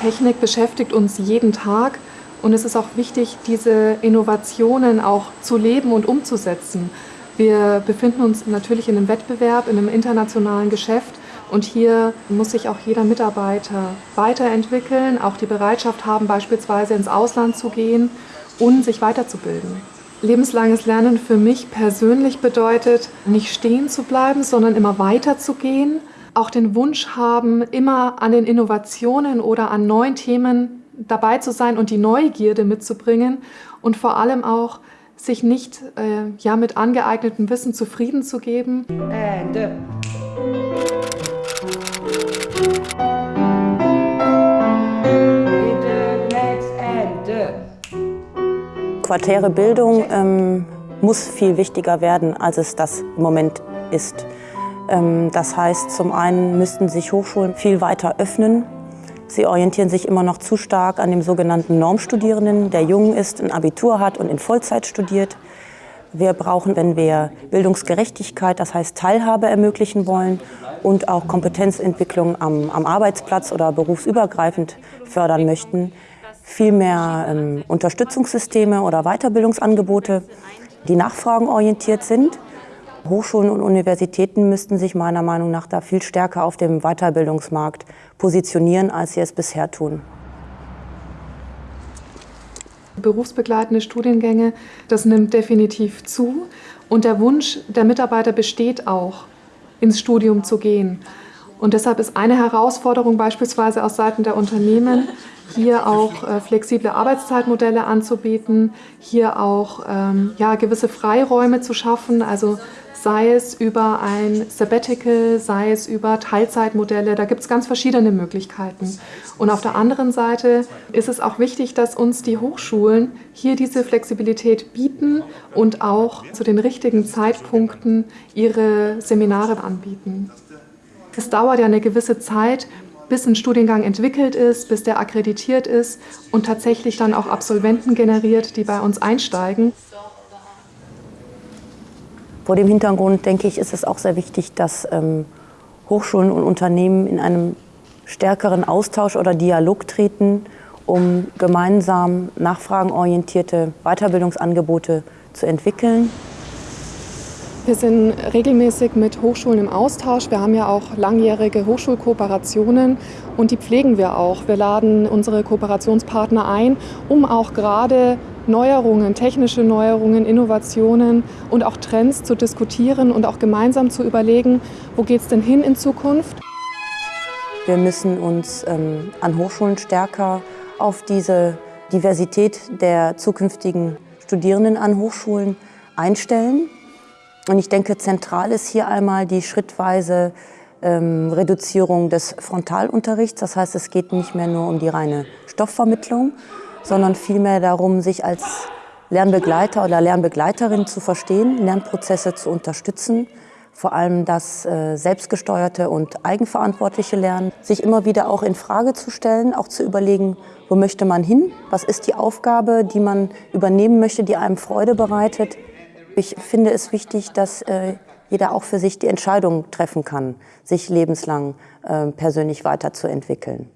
Technik beschäftigt uns jeden Tag und es ist auch wichtig, diese Innovationen auch zu leben und umzusetzen. Wir befinden uns natürlich in einem Wettbewerb, in einem internationalen Geschäft und hier muss sich auch jeder Mitarbeiter weiterentwickeln, auch die Bereitschaft haben, beispielsweise ins Ausland zu gehen und sich weiterzubilden. Lebenslanges Lernen für mich persönlich bedeutet, nicht stehen zu bleiben, sondern immer weiterzugehen auch den Wunsch haben, immer an den Innovationen oder an neuen Themen dabei zu sein und die Neugierde mitzubringen und vor allem auch sich nicht äh, ja, mit angeeignetem Wissen zufrieden zu geben. Ende. Quartäre Bildung ähm, muss viel wichtiger werden, als es das im Moment ist. Ähm, das heißt, zum einen müssten sich Hochschulen viel weiter öffnen. Sie orientieren sich immer noch zu stark an dem sogenannten Normstudierenden, der jung ist, ein Abitur hat und in Vollzeit studiert. Wir brauchen, wenn wir Bildungsgerechtigkeit, das heißt Teilhabe ermöglichen wollen und auch Kompetenzentwicklung am, am Arbeitsplatz oder berufsübergreifend fördern möchten, viel mehr ähm, Unterstützungssysteme oder Weiterbildungsangebote, die nachfragenorientiert sind Hochschulen und Universitäten müssten sich meiner Meinung nach da viel stärker auf dem Weiterbildungsmarkt positionieren, als sie es bisher tun. Berufsbegleitende Studiengänge, das nimmt definitiv zu. Und der Wunsch der Mitarbeiter besteht auch, ins Studium zu gehen. Und deshalb ist eine Herausforderung beispielsweise aus Seiten der Unternehmen, hier auch äh, flexible Arbeitszeitmodelle anzubieten, hier auch ähm, ja, gewisse Freiräume zu schaffen, also sei es über ein Sabbatical, sei es über Teilzeitmodelle. Da gibt es ganz verschiedene Möglichkeiten. Und auf der anderen Seite ist es auch wichtig, dass uns die Hochschulen hier diese Flexibilität bieten und auch zu den richtigen Zeitpunkten ihre Seminare anbieten. Es dauert ja eine gewisse Zeit, bis ein Studiengang entwickelt ist, bis der akkreditiert ist und tatsächlich dann auch Absolventen generiert, die bei uns einsteigen. Vor dem Hintergrund, denke ich, ist es auch sehr wichtig, dass ähm, Hochschulen und Unternehmen in einem stärkeren Austausch oder Dialog treten, um gemeinsam nachfragenorientierte Weiterbildungsangebote zu entwickeln. Wir sind regelmäßig mit Hochschulen im Austausch. Wir haben ja auch langjährige Hochschulkooperationen und die pflegen wir auch. Wir laden unsere Kooperationspartner ein, um auch gerade Neuerungen, technische Neuerungen, Innovationen und auch Trends zu diskutieren und auch gemeinsam zu überlegen, wo geht es denn hin in Zukunft. Wir müssen uns ähm, an Hochschulen stärker auf diese Diversität der zukünftigen Studierenden an Hochschulen einstellen. Und ich denke, zentral ist hier einmal die schrittweise ähm, Reduzierung des Frontalunterrichts. Das heißt, es geht nicht mehr nur um die reine Stoffvermittlung, sondern vielmehr darum, sich als Lernbegleiter oder Lernbegleiterin zu verstehen, Lernprozesse zu unterstützen, vor allem das äh, selbstgesteuerte und eigenverantwortliche Lernen, sich immer wieder auch in Frage zu stellen, auch zu überlegen, wo möchte man hin, was ist die Aufgabe, die man übernehmen möchte, die einem Freude bereitet. Ich finde es wichtig, dass äh, jeder auch für sich die Entscheidung treffen kann, sich lebenslang äh, persönlich weiterzuentwickeln.